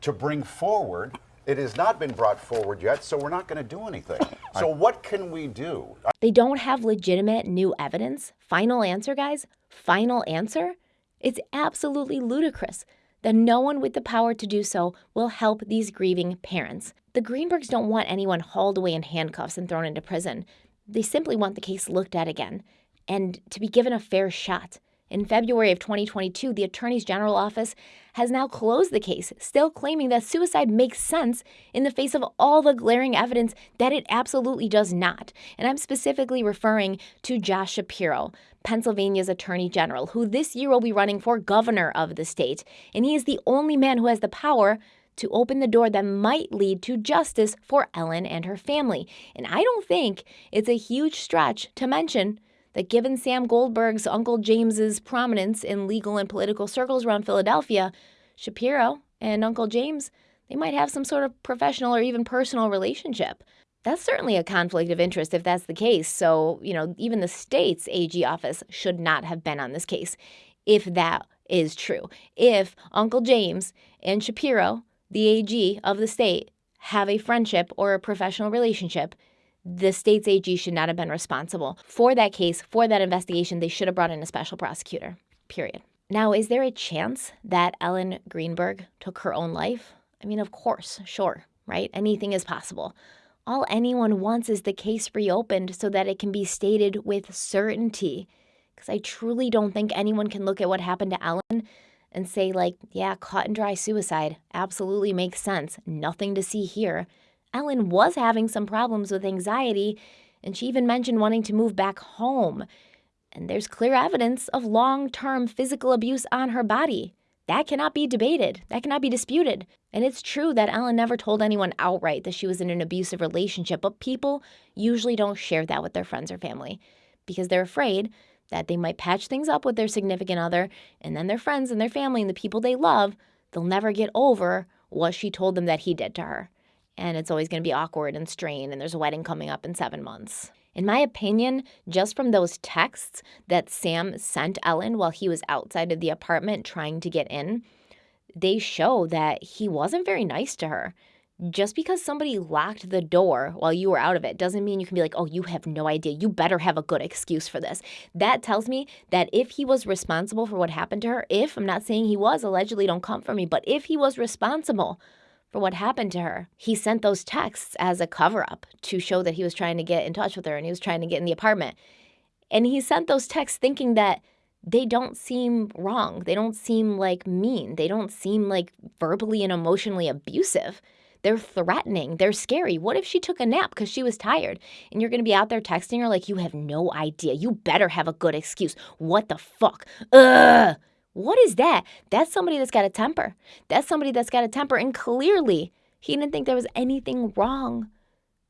to bring forward it has not been brought forward yet, so we're not going to do anything. So, what can we do? They don't have legitimate new evidence. Final answer, guys. Final answer. It's absolutely ludicrous that no one with the power to do so will help these grieving parents. The Greenbergs don't want anyone hauled away in handcuffs and thrown into prison. They simply want the case looked at again and to be given a fair shot. In February of 2022, the Attorney's General Office has now closed the case, still claiming that suicide makes sense in the face of all the glaring evidence that it absolutely does not. And I'm specifically referring to Josh Shapiro, Pennsylvania's Attorney General, who this year will be running for governor of the state. And he is the only man who has the power to open the door that might lead to justice for Ellen and her family. And I don't think it's a huge stretch to mention that given Sam Goldberg's Uncle James's prominence in legal and political circles around Philadelphia, Shapiro and Uncle James, they might have some sort of professional or even personal relationship. That's certainly a conflict of interest if that's the case. So, you know, even the state's AG office should not have been on this case if that is true. If Uncle James and Shapiro, the AG of the state, have a friendship or a professional relationship, the state's AG should not have been responsible for that case, for that investigation. They should have brought in a special prosecutor, period. Now, is there a chance that Ellen Greenberg took her own life? I mean, of course, sure, right? Anything is possible. All anyone wants is the case reopened so that it can be stated with certainty. Because I truly don't think anyone can look at what happened to Ellen and say, like, yeah, cut and dry suicide absolutely makes sense. Nothing to see here. Ellen was having some problems with anxiety, and she even mentioned wanting to move back home. And there's clear evidence of long term physical abuse on her body. That cannot be debated, that cannot be disputed. And it's true that Ellen never told anyone outright that she was in an abusive relationship, but people usually don't share that with their friends or family because they're afraid that they might patch things up with their significant other, and then their friends and their family and the people they love, they'll never get over what she told them that he did to her and it's always going to be awkward and strained, and there's a wedding coming up in seven months. In my opinion, just from those texts that Sam sent Ellen while he was outside of the apartment trying to get in, they show that he wasn't very nice to her. Just because somebody locked the door while you were out of it doesn't mean you can be like, oh, you have no idea. You better have a good excuse for this. That tells me that if he was responsible for what happened to her, if I'm not saying he was, allegedly don't come for me, but if he was responsible for what happened to her. He sent those texts as a cover up to show that he was trying to get in touch with her and he was trying to get in the apartment. And he sent those texts thinking that they don't seem wrong. They don't seem like mean. They don't seem like verbally and emotionally abusive. They're threatening. They're scary. What if she took a nap because she was tired and you're going to be out there texting her like, you have no idea. You better have a good excuse. What the fuck? Ugh. What is that? That's somebody that's got a temper. That's somebody that's got a temper. And clearly, he didn't think there was anything wrong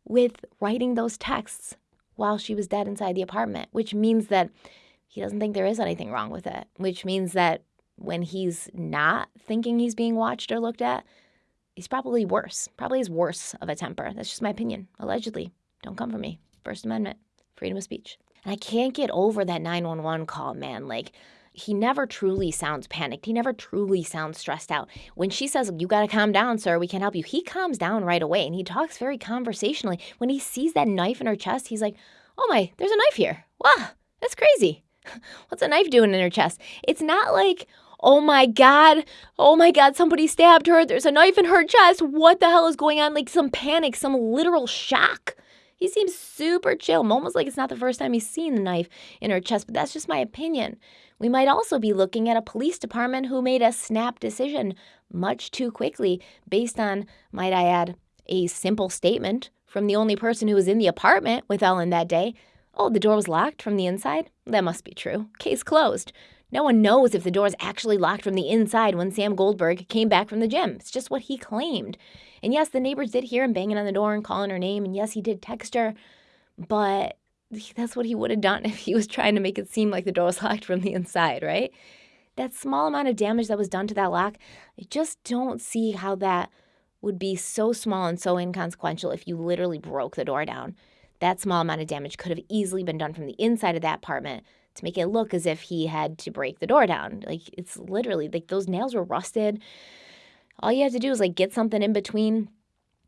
with writing those texts while she was dead inside the apartment, which means that he doesn't think there is anything wrong with it, which means that when he's not thinking he's being watched or looked at, he's probably worse. Probably is worse of a temper. That's just my opinion. Allegedly. Don't come for me. First Amendment, freedom of speech. And I can't get over that 911 call, man. Like, he never truly sounds panicked. He never truly sounds stressed out. When she says, You got to calm down, sir, we can't help you, he calms down right away and he talks very conversationally. When he sees that knife in her chest, he's like, Oh my, there's a knife here. Wow, that's crazy. What's a knife doing in her chest? It's not like, Oh my God, oh my God, somebody stabbed her. There's a knife in her chest. What the hell is going on? Like some panic, some literal shock. He seems super chill, almost like it's not the first time he's seen the knife in her chest, but that's just my opinion. We might also be looking at a police department who made a snap decision much too quickly based on, might I add, a simple statement from the only person who was in the apartment with Ellen that day. Oh, the door was locked from the inside? That must be true. Case closed. No one knows if the door is actually locked from the inside when Sam Goldberg came back from the gym. It's just what he claimed. And yes, the neighbors did hear him banging on the door and calling her name. And yes, he did text her. But that's what he would have done if he was trying to make it seem like the door was locked from the inside, right? That small amount of damage that was done to that lock, I just don't see how that would be so small and so inconsequential if you literally broke the door down. That small amount of damage could have easily been done from the inside of that apartment to make it look as if he had to break the door down. Like it's literally like those nails were rusted. All you have to do is like get something in between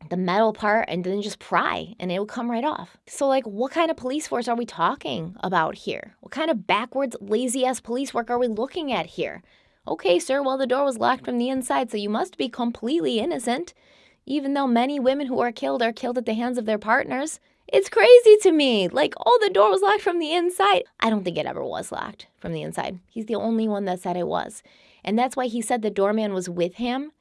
the metal part and then just pry and it will come right off. So, like, what kind of police force are we talking about here? What kind of backwards, lazy ass police work are we looking at here? Okay, sir, well, the door was locked from the inside, so you must be completely innocent, even though many women who are killed are killed at the hands of their partners. It's crazy to me. Like, oh, the door was locked from the inside. I don't think it ever was locked from the inside. He's the only one that said it was. And that's why he said the doorman was with him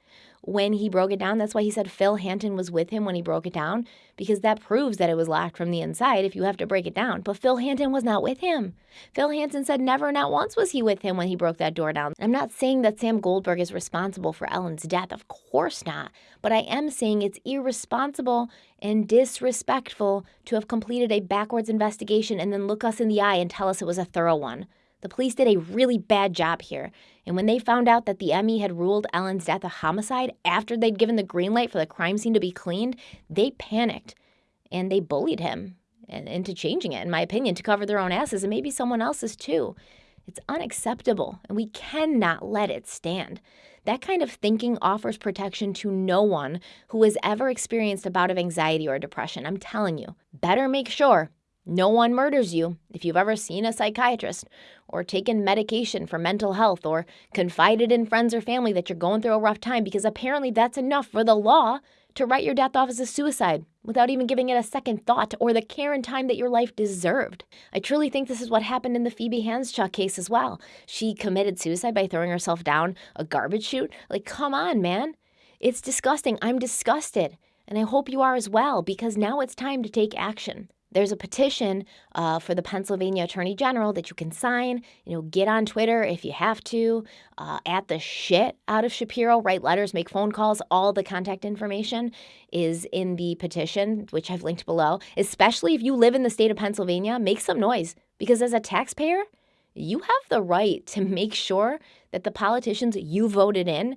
when he broke it down. That's why he said Phil Hanton was with him when he broke it down, because that proves that it was locked from the inside if you have to break it down. But Phil Hanton was not with him. Phil Hanton said never, not once was he with him when he broke that door down. I'm not saying that Sam Goldberg is responsible for Ellen's death. Of course not. But I am saying it's irresponsible and disrespectful to have completed a backwards investigation and then look us in the eye and tell us it was a thorough one. The police did a really bad job here. And when they found out that the ME had ruled Ellen's death a homicide after they'd given the green light for the crime scene to be cleaned, they panicked and they bullied him into changing it, in my opinion, to cover their own asses and maybe someone else's too. It's unacceptable, and we cannot let it stand. That kind of thinking offers protection to no one who has ever experienced a bout of anxiety or depression. I'm telling you, better make sure no one murders you if you've ever seen a psychiatrist or taken medication for mental health or confided in friends or family that you're going through a rough time because apparently that's enough for the law to write your death off as a suicide without even giving it a second thought or the care and time that your life deserved. I truly think this is what happened in the Phoebe Handsjuk case as well. She committed suicide by throwing herself down a garbage chute. Like, come on, man. It's disgusting. I'm disgusted. And I hope you are as well because now it's time to take action there's a petition uh, for the Pennsylvania Attorney General that you can sign. You know, get on Twitter if you have to. Uh, at the shit out of Shapiro, write letters, make phone calls. All the contact information is in the petition, which I've linked below. Especially if you live in the state of Pennsylvania, make some noise because as a taxpayer, you have the right to make sure that the politicians you voted in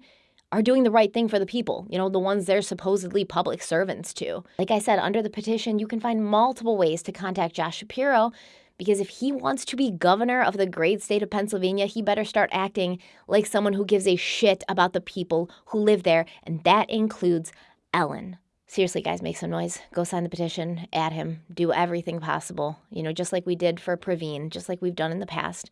are doing the right thing for the people, you know, the ones they're supposedly public servants to. Like I said, under the petition, you can find multiple ways to contact Josh Shapiro because if he wants to be governor of the great state of Pennsylvania, he better start acting like someone who gives a shit about the people who live there, and that includes Ellen. Seriously, guys, make some noise. Go sign the petition, add him, do everything possible, you know, just like we did for Praveen, just like we've done in the past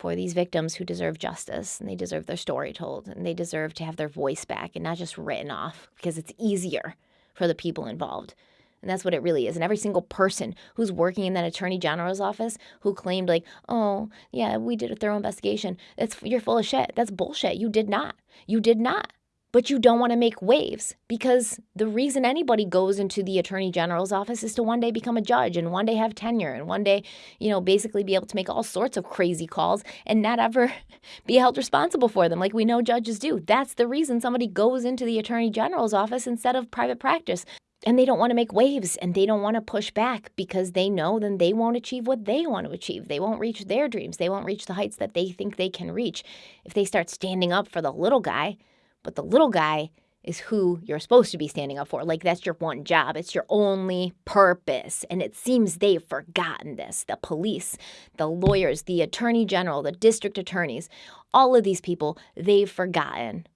for these victims who deserve justice and they deserve their story told and they deserve to have their voice back and not just written off because it's easier for the people involved. And that's what it really is. And every single person who's working in that attorney general's office who claimed like, "Oh, yeah, we did a thorough investigation." That's you're full of shit. That's bullshit. You did not. You did not. But you don't want to make waves because the reason anybody goes into the attorney general's office is to one day become a judge and one day have tenure and one day, you know, basically be able to make all sorts of crazy calls and not ever be held responsible for them like we know judges do. That's the reason somebody goes into the attorney general's office instead of private practice. And they don't want to make waves and they don't want to push back because they know then they won't achieve what they want to achieve. They won't reach their dreams. They won't reach the heights that they think they can reach if they start standing up for the little guy but the little guy is who you're supposed to be standing up for. Like that's your one job, it's your only purpose. And it seems they've forgotten this. The police, the lawyers, the attorney general, the district attorneys, all of these people, they've forgotten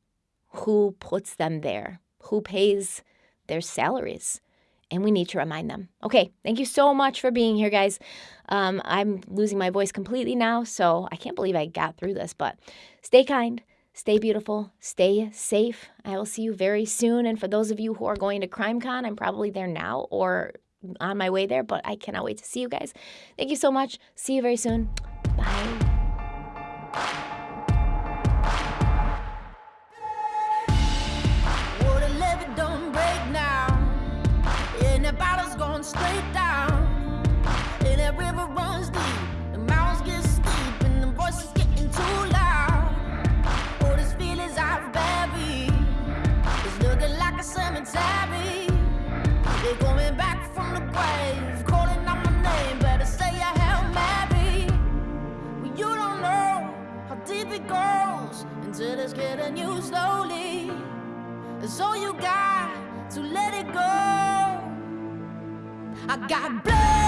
who puts them there, who pays their salaries. And we need to remind them. Okay, thank you so much for being here, guys. Um, I'm losing my voice completely now, so I can't believe I got through this, but stay kind Stay beautiful, stay safe. I will see you very soon. And for those of you who are going to CrimeCon, I'm probably there now or on my way there, but I cannot wait to see you guys. Thank you so much. See you very soon. Bye. straight getting you slowly. So you got to let it go. I got blood.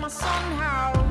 my son how